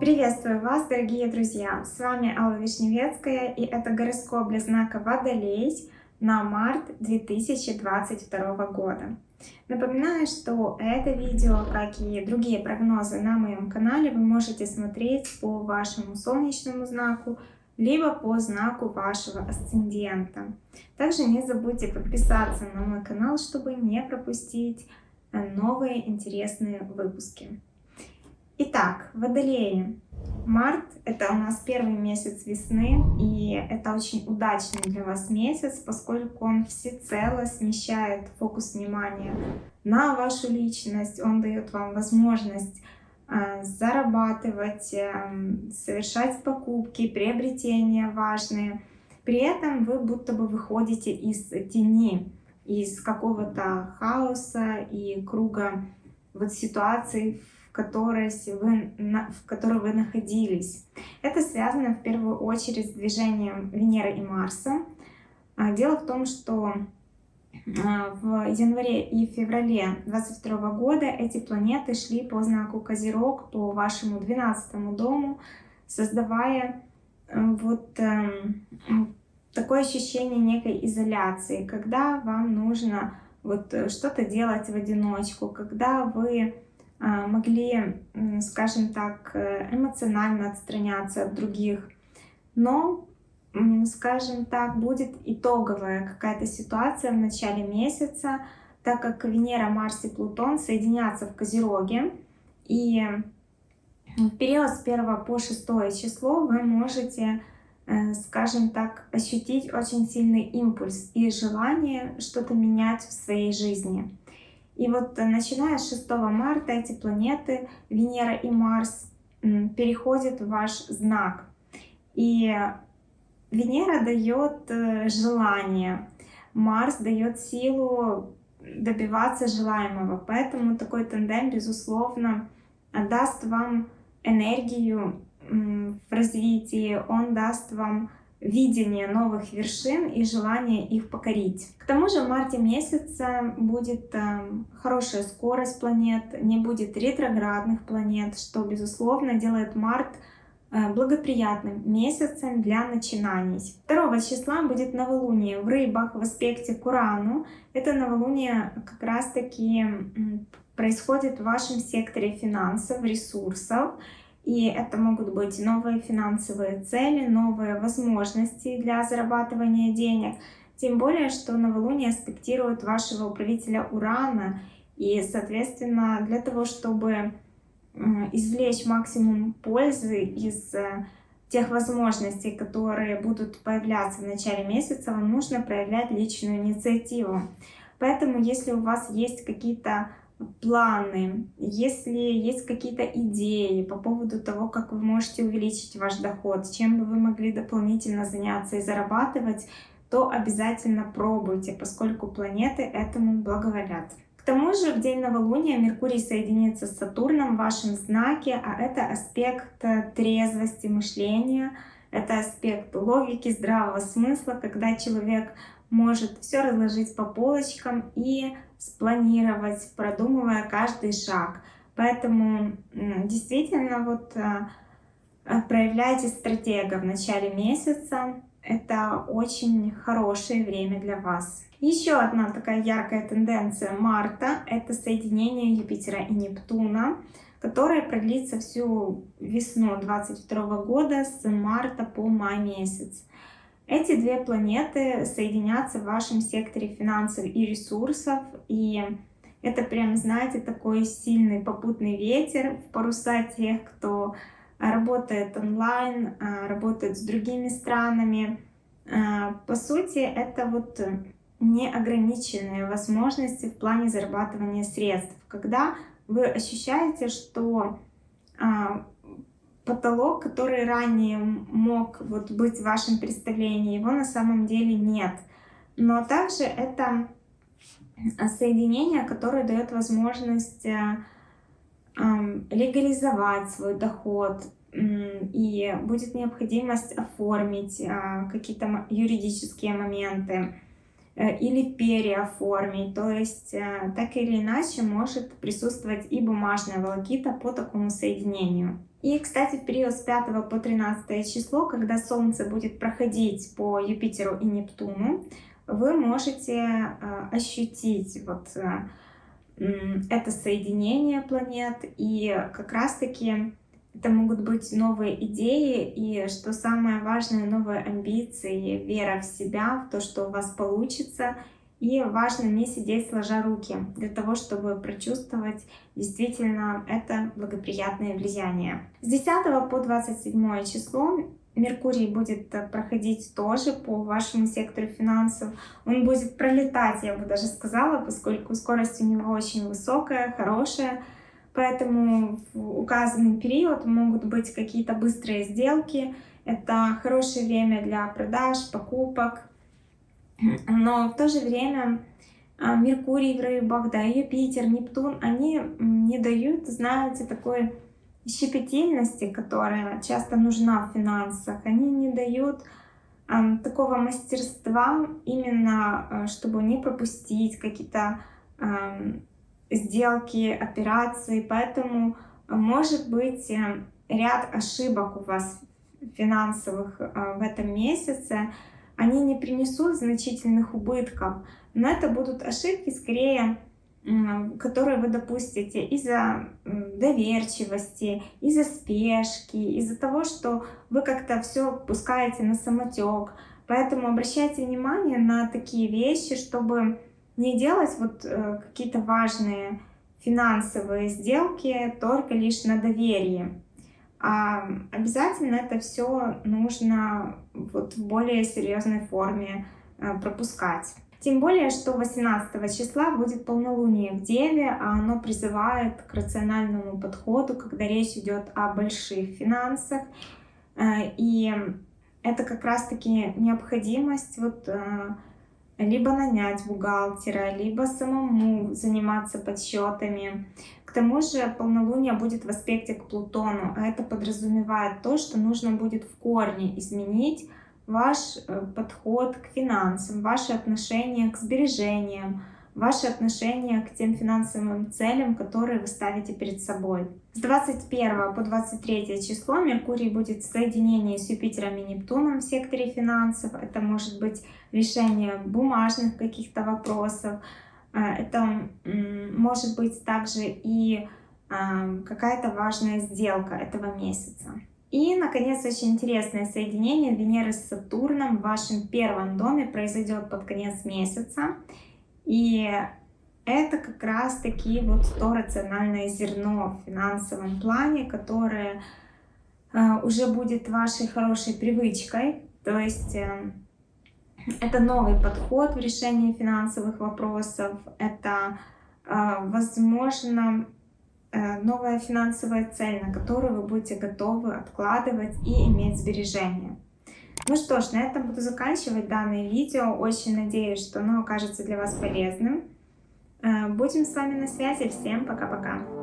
Приветствую вас, дорогие друзья! С вами Алла Вишневецкая и это гороскоп для знака Водолей на март 2022 года. Напоминаю, что это видео, как и другие прогнозы на моем канале, вы можете смотреть по вашему солнечному знаку, либо по знаку вашего асцендента. Также не забудьте подписаться на мой канал, чтобы не пропустить новые интересные выпуски. Итак, Водолеи. Март – это у нас первый месяц весны, и это очень удачный для вас месяц, поскольку он всецело смещает фокус внимания на вашу личность, он дает вам возможность э, зарабатывать, э, совершать покупки, приобретения важные. При этом вы будто бы выходите из тени, из какого-то хаоса и круга вот ситуаций, в которой, вы, в которой вы находились. Это связано в первую очередь с движением Венеры и Марса. А, дело в том, что а, в январе и феврале 2022 года эти планеты шли по знаку Козерог, по вашему 12 дому, создавая э, вот эм, такое ощущение некой изоляции, когда вам нужно вот э, что-то делать в одиночку, когда вы а, могли, скажем так, э, эмоционально отстраняться от других. Но, скажем так, будет итоговая какая-то ситуация в начале месяца, так как Венера, Марс и Плутон соединятся в Козероге. И в период с 1 по 6 число вы можете, скажем так, ощутить очень сильный импульс и желание что-то менять в своей жизни. И вот э, начиная с 6 марта эти планеты, Венера и Марс, переходят в ваш знак. И Венера дает э, желание, Марс дает силу добиваться желаемого. Поэтому такой тандем, безусловно, даст вам энергию в развитии, он даст вам видение новых вершин и желание их покорить. К тому же в марте месяце будет э, хорошая скорость планет, не будет ретроградных планет, что, безусловно, делает март э, благоприятным месяцем для начинаний. 2 числа будет новолуние в рыбах в аспекте к Урану. Это новолуние как раз-таки происходит в вашем секторе финансов, ресурсов. И это могут быть новые финансовые цели, новые возможности для зарабатывания денег. Тем более, что новолуние аспектирует вашего управителя Урана. И, соответственно, для того, чтобы извлечь максимум пользы из э, тех возможностей, которые будут появляться в начале месяца, вам нужно проявлять личную инициативу. Поэтому, если у вас есть какие-то планы, если есть какие-то идеи по поводу того, как вы можете увеличить ваш доход, чем бы вы могли дополнительно заняться и зарабатывать, то обязательно пробуйте, поскольку планеты этому благоволят. К тому же в день новолуния Меркурий соединится с Сатурном в вашем знаке, а это аспект трезвости мышления, это аспект логики, здравого смысла, когда человек может все разложить по полочкам и спланировать, продумывая каждый шаг. Поэтому действительно вот э, э, проявляйте стратега в начале месяца. Это очень хорошее время для вас. Еще одна такая яркая тенденция марта — это соединение Юпитера и Нептуна, которое продлится всю весну 2022 года с марта по май месяц. Эти две планеты соединятся в вашем секторе финансов и ресурсов, и это прям, знаете, такой сильный попутный ветер в паруса тех, кто работает онлайн, а, работает с другими странами. А, по сути, это вот неограниченные возможности в плане зарабатывания средств, когда вы ощущаете, что а, потолок, который ранее мог вот быть в вашем представлении, его на самом деле нет. Но также это соединение, которое дает возможность э, легализовать свой доход, и будет необходимость оформить э, какие-то юридические моменты. Э, или переоформить. То есть э, так или иначе может присутствовать и бумажная волокита по такому соединению. И, кстати, в период с 5 по 13 число, когда Солнце будет проходить по Юпитеру и Нептуну, вы можете э, ощутить вот это соединение планет и как раз-таки это могут быть новые идеи и, что самое важное, новые амбиции, вера в себя, в то, что у вас получится. И важно не сидеть сложа руки для того, чтобы прочувствовать действительно это благоприятное влияние. С 10 по 27 число Меркурий будет проходить тоже по вашему сектору финансов. Он будет пролетать, я бы даже сказала, поскольку скорость у него очень высокая, хорошая. Поэтому в указанный период могут быть какие-то быстрые сделки. Это хорошее время для продаж, покупок. Но в то же время а, Меркурий в рыбах, да, Юпитер, Нептун, они не дают, знаете, такой щепетильности, которая часто нужна в финансах. Они не дают э, такого мастерства именно, э, чтобы не пропустить какие-то э, сделки, операции, поэтому э, может быть э, ряд ошибок у вас финансовых э, в этом месяце, они не принесут значительных убытков, но это будут ошибки скорее, которые вы допустите из-за доверчивости, из-за спешки, из-за того, что вы как-то все пускаете на самотек. Поэтому обращайте внимание на такие вещи, чтобы не делать вот э, какие-то важные финансовые сделки только лишь на доверии. А обязательно это все нужно вот в более серьезной форме э, пропускать. Тем более, что 18 числа будет полнолуние в Деве, а оно призывает к рациональному подходу, когда речь идет о больших финансах. Э, и это как раз-таки необходимость вот либо нанять бухгалтера, либо самому заниматься подсчетами. К тому же полнолуние будет в аспекте к Плутону, а это подразумевает то, что нужно будет в корне изменить ваш э, подход к финансам, ваше отношение к сбережениям, ваше отношение к тем финансовым целям, которые вы ставите перед собой. С 21 по 23 число Меркурий будет в соединении с Юпитером и Нептуном в секторе финансов. Это может быть решение бумажных каких-то вопросов. А, это может быть также и а, какая-то важная сделка этого месяца. И, наконец, очень интересное соединение Венеры с Сатурном в вашем первом доме произойдет под конец месяца. И это как раз таки вот то рациональное зерно в финансовом плане, которое э, уже будет вашей хорошей привычкой. То есть э, это новый подход в решении финансовых вопросов, это, э, возможно, новая финансовая цель, на которую вы будете готовы откладывать и иметь сбережения. Ну что ж, на этом буду заканчивать данное видео. Очень надеюсь, что оно окажется для вас полезным. Э, будем с вами на связи. Всем пока-пока.